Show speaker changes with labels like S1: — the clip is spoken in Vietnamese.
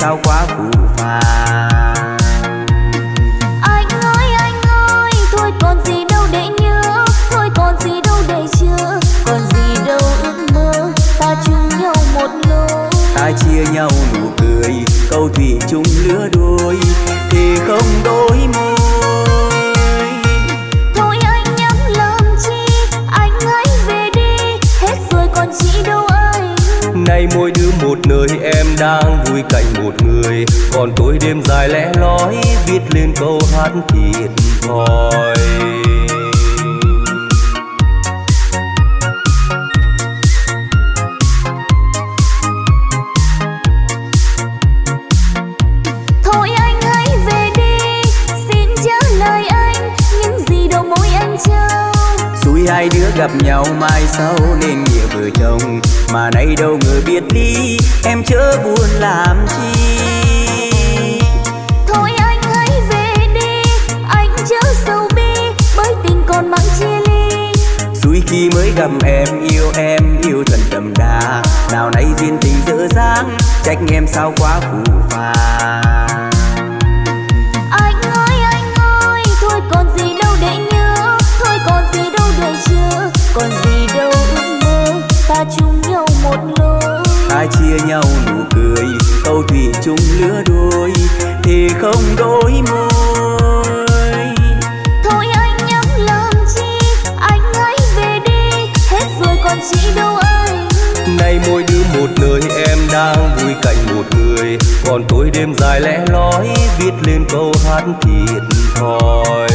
S1: sao quá phù phàng? Đang vui cạnh một người. Còn tôi đêm dài lẽ lói viết lên câu hát thiệt thòi. Hai đứa gặp nhau mai sau nên nghĩa vợ chồng. Mà nay đâu ngờ biệt ly em chớ buồn làm chi.
S2: Thôi anh hãy về đi anh chớ sầu bi bởi tình còn mang chia ly.
S1: Xui khi mới gặp em yêu em yêu thật đậm đà. Nào nay duyên tình dở dang trách em sao quá phù phàng
S2: một lối.
S1: Ta chia nhau nụ cười câu thủy chung lứa đôi thì không đôi môi.
S2: Thôi anh nhắm làm chi anh hãy về đi hết rồi còn chị đâu anh.
S1: Nay mỗi đứa một nơi em đang vui cạnh một người. Còn tôi đêm dài lẽ lói viết lên câu hát thiệt thòi